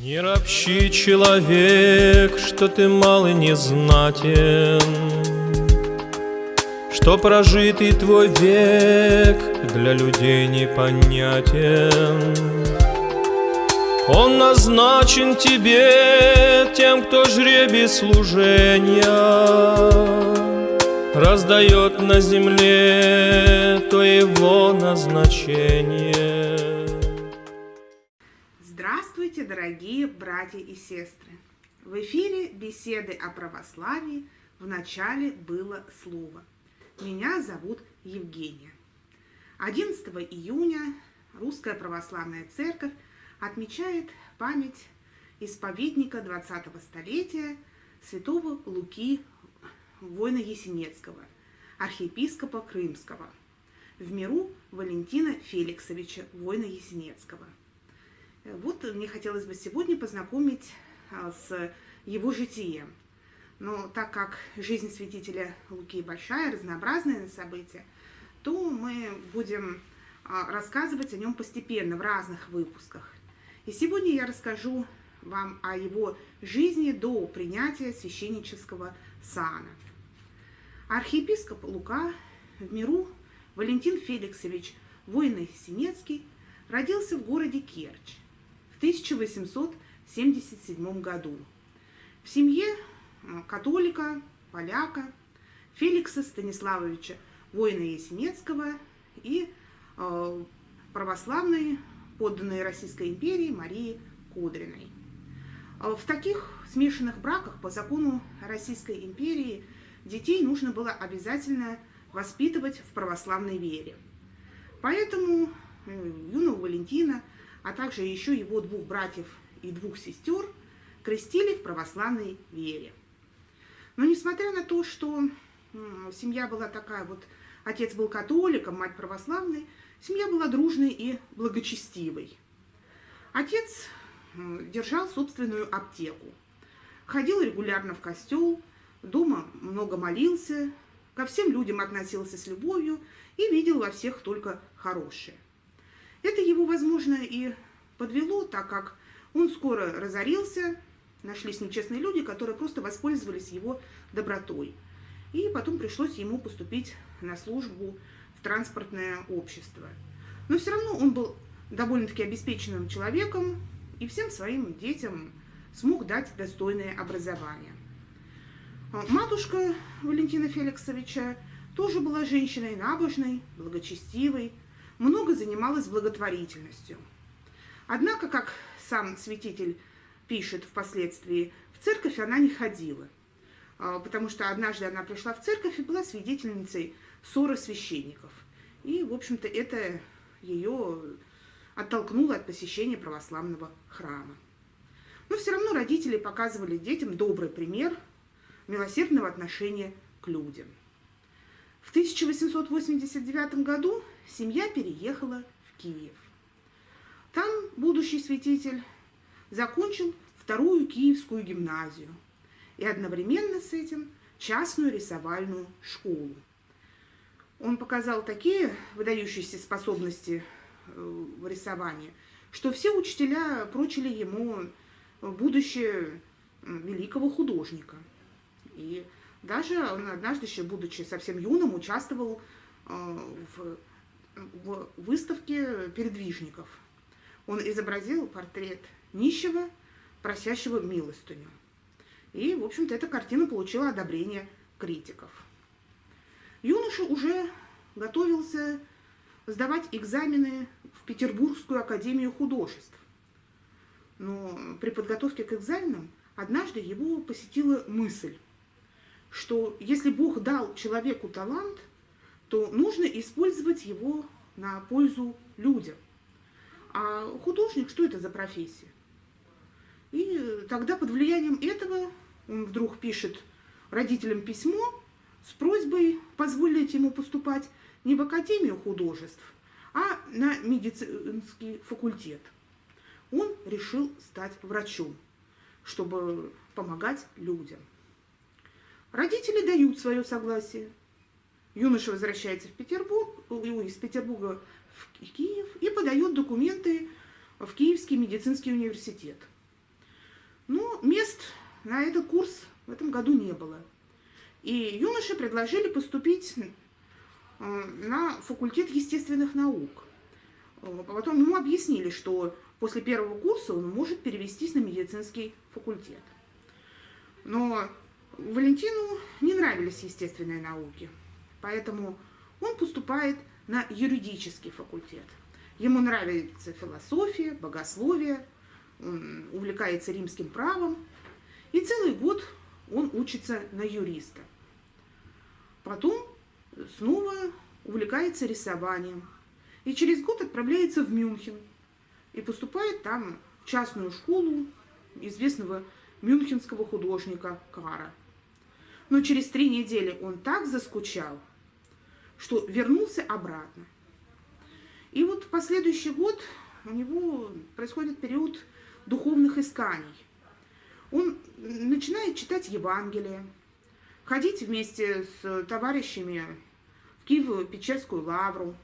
Не ропщи, человек, что ты мал и незнатен, Что прожитый твой век для людей непонятен. Он назначен тебе тем, кто жребий служения Раздает на земле то его назначение. Здравствуйте, дорогие братья и сестры! В эфире беседы о православии в начале было слово. Меня зовут Евгения. 11 июня Русская Православная Церковь отмечает память исповедника 20-го столетия святого Луки Война Есенецкого, архиепископа Крымского, в миру Валентина Феликсовича Война Есенецкого – вот мне хотелось бы сегодня познакомить а, с его житием. Но так как жизнь святителя Луки большая, разнообразная на события, то мы будем а, рассказывать о нем постепенно в разных выпусках. И сегодня я расскажу вам о его жизни до принятия священнического сана. Архиепископ Лука в миру Валентин Феликсович Воино-Синецкий родился в городе Керчь 1877 году в семье э, католика, поляка Феликса Станиславовича воина Есенецкого и э, православной подданной Российской империи Марии Кудриной. Э, в таких смешанных браках по закону Российской империи детей нужно было обязательно воспитывать в православной вере. Поэтому юного Валентина – а также еще его двух братьев и двух сестер крестили в православной вере. Но несмотря на то, что семья была такая вот, отец был католиком, мать православной, семья была дружной и благочестивой. Отец держал собственную аптеку, ходил регулярно в костел, дома много молился, ко всем людям относился с любовью и видел во всех только хорошее. Это его, возможно, и подвело, так как он скоро разорился, нашлись нечестные люди, которые просто воспользовались его добротой. И потом пришлось ему поступить на службу в транспортное общество. Но все равно он был довольно-таки обеспеченным человеком и всем своим детям смог дать достойное образование. Матушка Валентина Феликсовича тоже была женщиной набожной, благочестивой, много занималась благотворительностью. Однако, как сам святитель пишет впоследствии, в церковь она не ходила, а, потому что однажды она пришла в церковь и была свидетельницей ссоры священников. И, в общем-то, это ее оттолкнуло от посещения православного храма. Но все равно родители показывали детям добрый пример милосердного отношения к людям. В 1889 году семья переехала в Киев. Там будущий святитель закончил вторую Киевскую гимназию и одновременно с этим частную рисовальную школу. Он показал такие выдающиеся способности э, в рисовании, что все учителя прочили ему будущее великого художника. И даже он однажды, еще будучи совсем юным, участвовал э, в в выставке передвижников. Он изобразил портрет нищего, просящего милостыню. И, в общем-то, эта картина получила одобрение критиков. Юноша уже готовился сдавать экзамены в Петербургскую академию художеств. Но при подготовке к экзаменам однажды его посетила мысль, что если Бог дал человеку талант, то нужно использовать его на пользу людям. А художник, что это за профессия? И тогда под влиянием этого он вдруг пишет родителям письмо с просьбой позволить ему поступать не в Академию художеств, а на медицинский факультет. Он решил стать врачом, чтобы помогать людям. Родители дают свое согласие. Юноша возвращается в Петербург, из Петербурга в Киев и подает документы в Киевский медицинский университет. Но мест на этот курс в этом году не было. И юноше предложили поступить э, на факультет естественных наук. Э, потом ему объяснили, что после первого курса он может перевестись на медицинский факультет. Но Валентину не нравились естественные науки, поэтому он поступает на юридический факультет. Ему нравится философия, богословие, он увлекается римским правом, и целый год он учится на юриста. Потом снова увлекается рисованием, и через год отправляется в Мюнхен и поступает там в частную школу известного мюнхенского художника Кара. Но через три недели он так заскучал, что вернулся обратно. И вот в последующий год у него происходит период духовных исканий. Он начинает читать Евангелие, ходить вместе с товарищами в Киево-Печерскую лавру.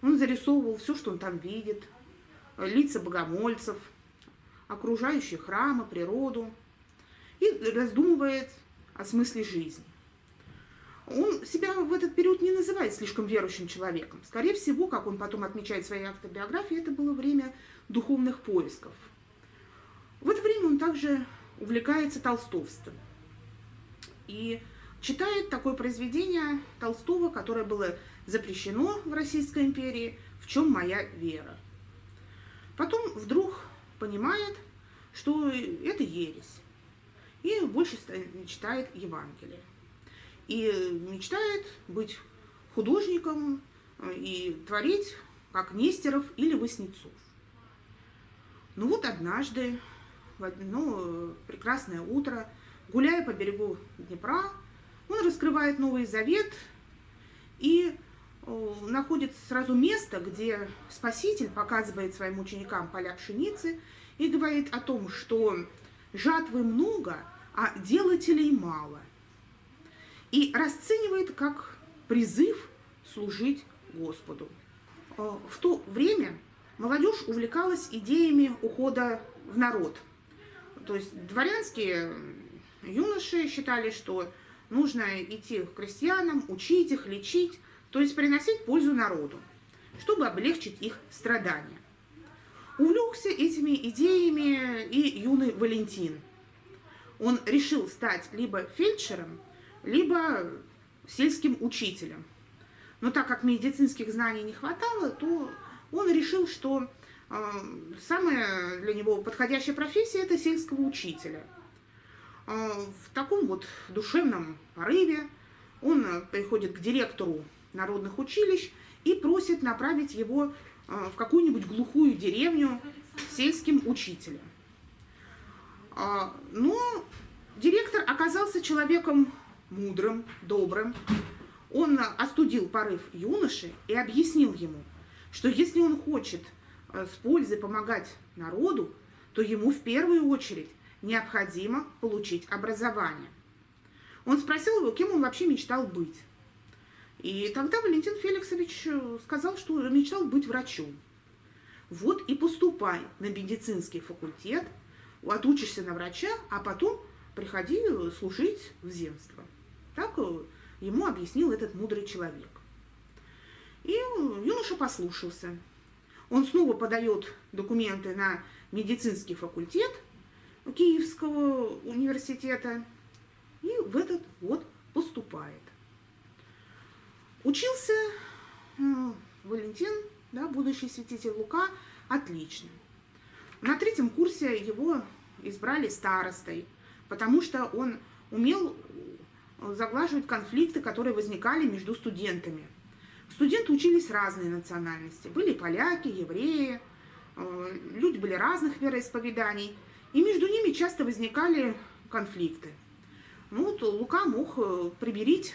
Он зарисовывал все, что он там видит, лица богомольцев, окружающие храмы, природу, и раздумывает о смысле жизни. Он себя в этот период не называет слишком верующим человеком. Скорее всего, как он потом отмечает в своей автобиографии, это было время духовных поисков. В это время он также увлекается толстовством. И читает такое произведение Толстого, которое было запрещено в Российской империи «В чем моя вера?». Потом вдруг понимает, что это ересь, и больше читает Евангелие. И мечтает быть художником э, и творить, как Нестеров или Васнецов. Ну вот однажды, в одно прекрасное утро, гуляя по берегу Днепра, он раскрывает Новый Завет и э, находит сразу место, где Спаситель показывает своим ученикам поля пшеницы и говорит о том, что жатвы много, а делателей мало. И расценивает как призыв служить Господу. Э, в то время молодежь увлекалась идеями ухода в народ. То есть дворянские юноши считали, что нужно идти к крестьянам, учить их, лечить, то есть приносить пользу народу, чтобы облегчить их страдания. Увлекся этими идеями и юный Валентин. Он решил стать либо фельдшером, либо сельским учителем. Но так как медицинских знаний не хватало, то он решил, что э, самая для него подходящая профессия – это сельского учителя. Э, в таком вот душевном порыве он приходит к директору народных училищ и просит направить его э, в какую-нибудь глухую деревню сельским учителем. Но директор оказался человеком мудрым, добрым. Он остудил порыв юноши и объяснил ему, что если он хочет э, с пользой помогать народу, то ему в первую очередь необходимо получить образование. Он спросил его, кем он вообще мечтал быть. И тогда Валентин Феликсович э, сказал, что мечтал быть врачом. Вот и поступай на медицинский факультет, отучишься на врача, а потом приходи служить в земство. Так э, ему объяснил этот мудрый человек. И юноша послушался. Он снова подает документы на медицинский факультет Киевского университета и в этот вот поступает. Учился э, Валентин, да, будущий святитель Лука, отлично. На третьем курсе его избрали старостой, потому что он умел заглаживать конфликты, которые возникали между студентами. Студенты учились разные национальности. Были поляки, евреи, э, люди были разных вероисповеданий, и между ними часто возникали конфликты. Ну вот Лука мог э, приберить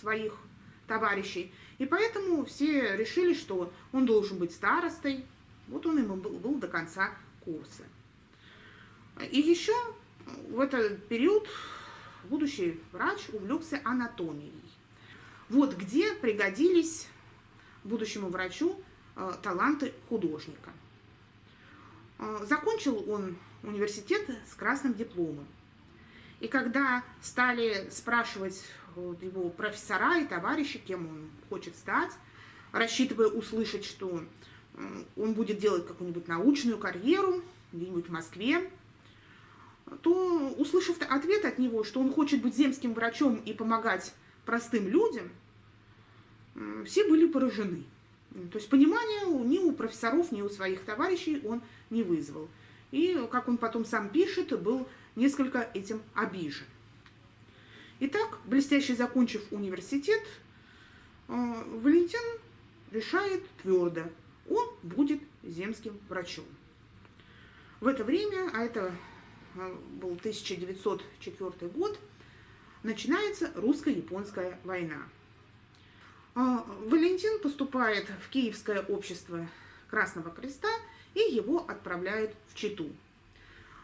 своих товарищей, и поэтому все решили, что он должен быть старостой. Вот он ему был, был до конца курса. И еще в этот период будущий врач увлекся анатомией. Вот где пригодились будущему врачу э, таланты художника. Э, закончил он университет с красным дипломом. И когда стали спрашивать его профессора и товарищи, кем он хочет стать, рассчитывая услышать, что он будет делать какую-нибудь научную карьеру где-нибудь в Москве, то, услышав ответ от него, что он хочет быть земским врачом и помогать простым людям, все были поражены. То есть понимания ни у профессоров, ни у своих товарищей он не вызвал. И, как он потом сам пишет, был несколько этим обижен. Итак, блестяще закончив университет, э, Валентин решает твердо, он будет земским врачом. В это время, а это был 1904 год, начинается русско-японская война. Э, Валентин поступает в Киевское общество Красного Креста и его отправляют в Читу.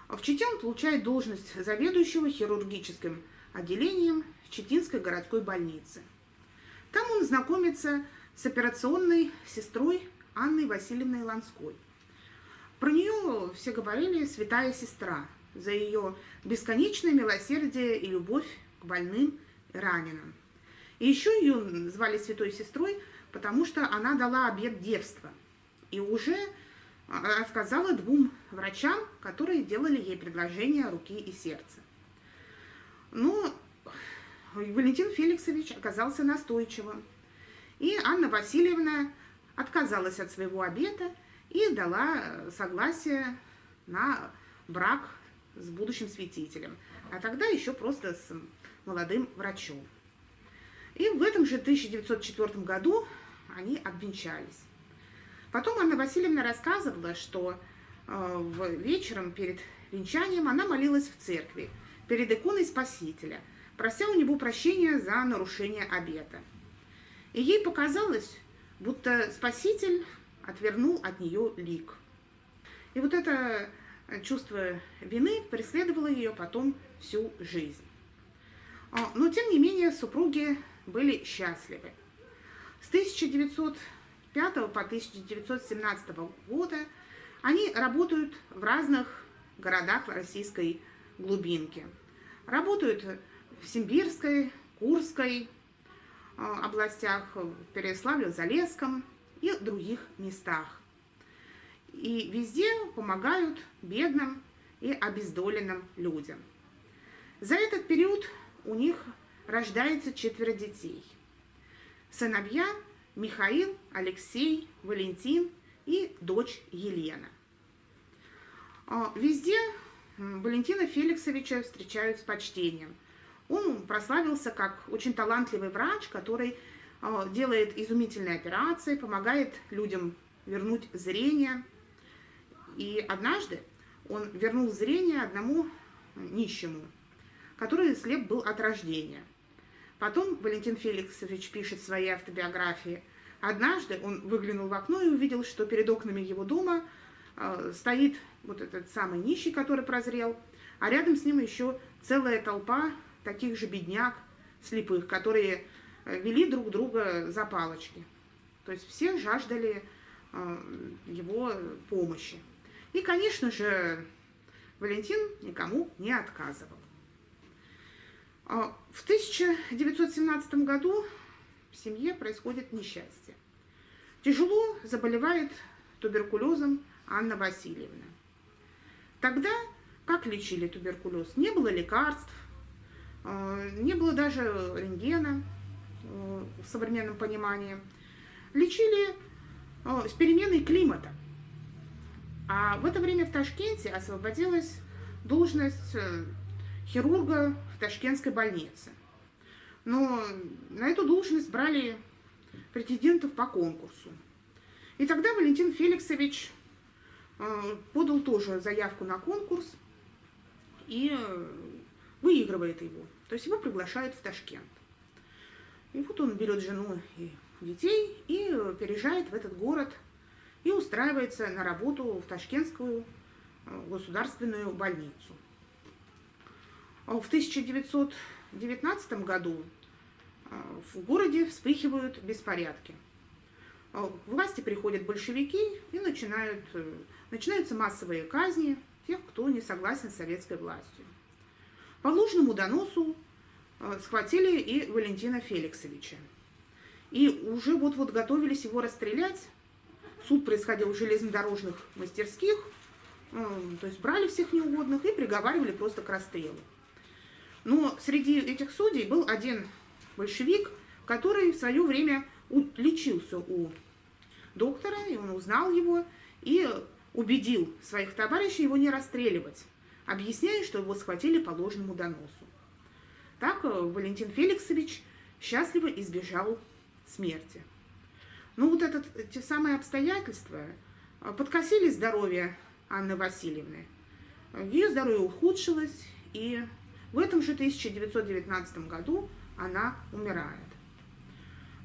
В Чите он получает должность заведующего хирургическим отделением Читинской городской больницы. Там он знакомится с операционной сестрой Анной Васильевной Ланской. Про нее все говорили «святая сестра» за ее бесконечное милосердие и любовь к больным и раненым. И еще ее звали святой сестрой, потому что она дала обет девства. И уже отказала двум врачам, которые делали ей предложение руки и сердца. Но Валентин Феликсович оказался настойчивым. И Анна Васильевна отказалась от своего обета и дала согласие на брак с будущим святителем, а тогда еще просто с молодым врачом. И в этом же 1904 году они обвенчались. Потом Анна Васильевна рассказывала, что э, вечером перед венчанием она молилась в церкви перед иконой Спасителя, прося у него прощения за нарушение обета. И ей показалось, будто Спаситель отвернул от нее лик. И вот это чувство вины преследовало ее потом всю жизнь. А, но, тем не менее, супруги были счастливы. С 1900 1905 по 1917 года они работают в разных городах российской глубинки. Работают в Симбирской, Курской а, областях, в Переславле-Залесском и других местах. И везде помогают бедным и обездоленным людям. За этот период у них рождается четверо детей. Сыновья Михаил, Алексей, Валентин и дочь Елена. А, везде Валентина Феликсовича встречают с почтением. Он прославился как очень талантливый врач, который а, делает изумительные операции, помогает людям вернуть зрение. И однажды он вернул зрение одному нищему, который слеп был от рождения. Потом Валентин Феликсович пишет в своей автобиографии. Однажды он выглянул в окно и увидел, что перед окнами его дома э, стоит вот этот самый нищий, который прозрел, а рядом с ним еще целая толпа таких же бедняк, слепых, которые э, вели друг друга за палочки. То есть все жаждали э, его помощи. И, конечно же, Валентин никому не отказывал. А, в 1917 году в семье происходит несчастье. Тяжело заболевает туберкулезом Анна Васильевна. Тогда как лечили туберкулез? Не было лекарств, а, не было даже рентгена а, в современном понимании. Лечили с переменой климата. А в это время в Ташкенте освободилась должность э, хирурга в Ташкентской больнице. Но на эту должность брали претендентов по конкурсу. И тогда Валентин Феликсович э, подал тоже заявку на конкурс и э, выигрывает его. То есть его приглашают в Ташкент. И вот он берет жену и детей и переезжает в этот город и устраивается на работу в Ташкентскую э, государственную больницу. А в 1919 году а, в городе вспыхивают беспорядки. А, власти приходят большевики и начинают, э, начинаются массовые казни, тех, кто не согласен с советской властью. По ложному доносу э, схватили и Валентина Феликсовича. И уже вот-вот готовились его расстрелять. Суд происходил в железнодорожных мастерских, э, то есть брали всех неугодных и приговаривали просто к расстрелу. Но среди этих судей был один большевик, который в свое время лечился у доктора, и он узнал его, и убедил своих товарищей его не расстреливать, объясняя, что его схватили по ложному доносу. Так э, Валентин Феликсович счастливо избежал смерти. Ну вот этот, те самые обстоятельства э, подкосили здоровье Анны Васильевны. Ее здоровье ухудшилось, и в этом же 1919 году она умирает.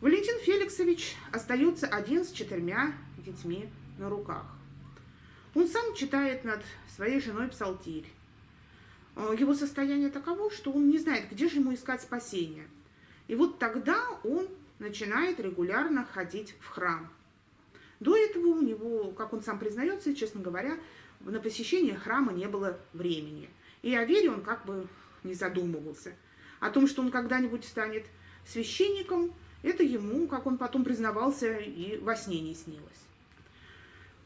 Валентин Феликсович остается один с четырьмя детьми на руках. Он сам читает над своей женой псалтирь. Э, его состояние таково, что он не знает, где же ему искать спасение. И вот тогда он начинает регулярно ходить в храм. До этого у него, как он сам признается, честно говоря, на посещение храма не было времени. И о вере он как бы не задумывался. О том, что он когда-нибудь станет священником, это ему, как он потом признавался, и во сне не снилось.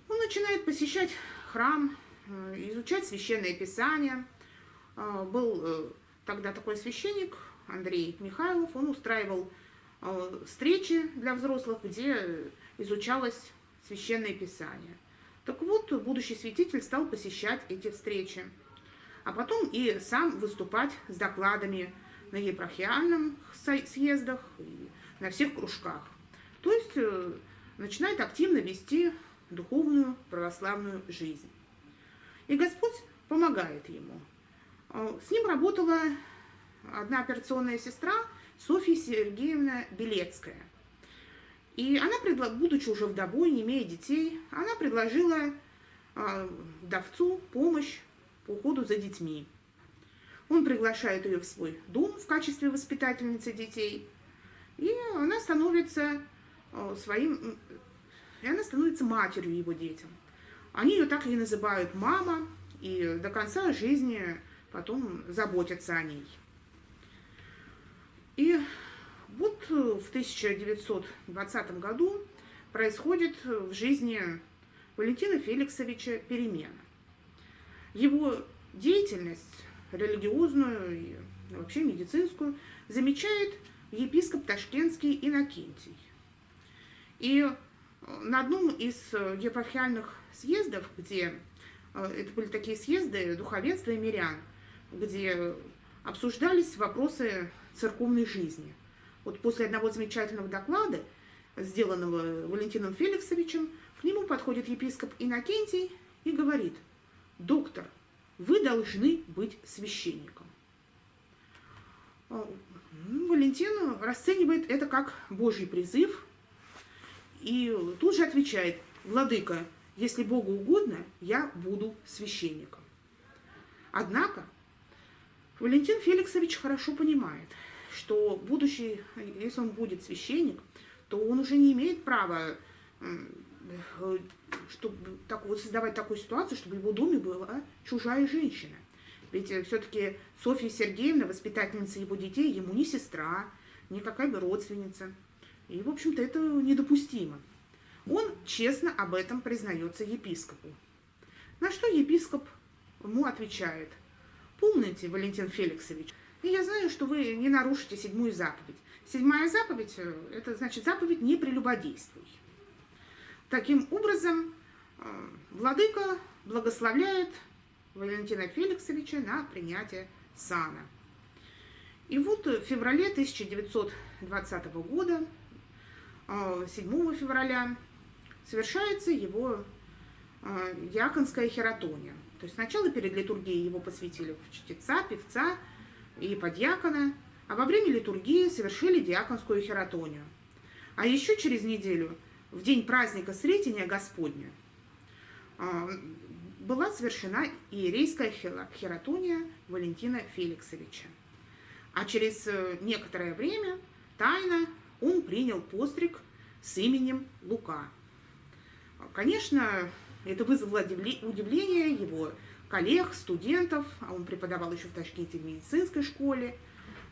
Он начинает посещать храм, э, изучать священное писание. Э, был э, тогда такой священник Андрей Михайлов, он устраивал встречи для взрослых, где изучалось священное писание. Так вот, будущий святитель стал посещать эти встречи, а потом и сам выступать с докладами на епархиальных съездах, и на всех кружках. То есть начинает активно вести духовную православную жизнь. И Господь помогает ему. Э, с ним работала одна операционная сестра Софья Сергеевна Белецкая. И она, будучи уже вдовой, не имея детей, она предложила э, вдовцу помощь по уходу за детьми. Он приглашает ее в свой дом в качестве воспитательницы детей, и она становится э, своим и она становится матерью его детям. Они ее так и называют мама, и до конца жизни потом заботятся о ней. И вот в 1920 году происходит в жизни Валентина Феликсовича перемена. Его деятельность религиозную и вообще медицинскую замечает епископ Ташкентский Иннокентий. И на одном из э, епархиальных съездов, где э, это были такие съезды духовенства и мирян, где обсуждались вопросы церковной жизни. Вот после одного замечательного доклада, сделанного Валентином Феликсовичем, к нему подходит епископ Иннокентий и говорит, доктор, вы должны быть священником. Э, Валентин расценивает это как Божий призыв, и тут же отвечает, владыка, если Богу угодно, я буду священником. Однако Валентин Феликсович хорошо понимает, что будущий, если он будет священник, то он уже не имеет права чтобы так, вот создавать такую ситуацию, чтобы в его доме была чужая женщина. Ведь э, все-таки Софья Сергеевна, воспитательница его детей, ему не сестра, не какая-то родственница. И, в общем-то, это недопустимо. Он честно об этом признается епископу. На что епископ ему отвечает. Помните, Валентин Феликсович, я знаю, что вы не нарушите седьмую заповедь. Седьмая заповедь э, – это значит заповедь «не прелюбодействуй». Таким образом, э, владыка благословляет Валентина Феликсовича на принятие сана. И вот в феврале 1920 года 7 а, февраля совершается его диаконская хератония. То есть сначала перед литургией его посвятили в чтеца, певца и подьякона, а во время литургии совершили диаконскую хератонию. А еще через неделю, в день праздника Сретения Господня, а, была совершена иерейская хератония Валентина Феликсовича. А через э, некоторое время тайно он принял постриг с именем Лука. Конечно, это вызвало удивление его коллег, студентов, а он преподавал еще в Ташкенте в медицинской школе.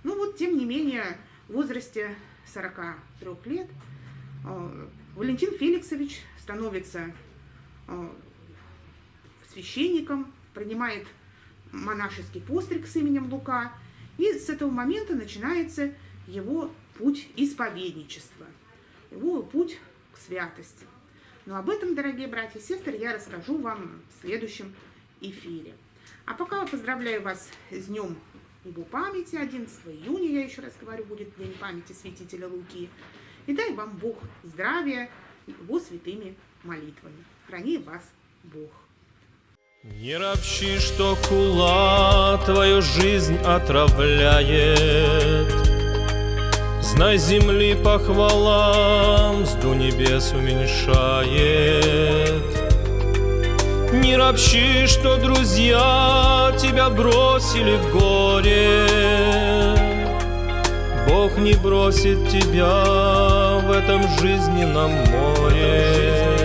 Ну вот, тем не менее, в возрасте 43 лет э, Валентин Феликсович становится э, священником, принимает монашеский постриг с именем Лука, и с этого момента начинается его путь исповедничества, его путь к святости. Но об этом, дорогие братья и сестры, я расскажу вам в следующем эфире. А пока поздравляю вас с Днем его памяти, 11 июня, я еще раз говорю, будет День памяти святителя Луки. И дай вам Бог здравия его святыми молитвами. Храни вас Бог. Не ропщи, что хула твою жизнь отравляет. Знай, земли похвалам, сду небес уменьшает. Не ропщи, что друзья тебя бросили в горе. Бог не бросит тебя в этом жизненном море.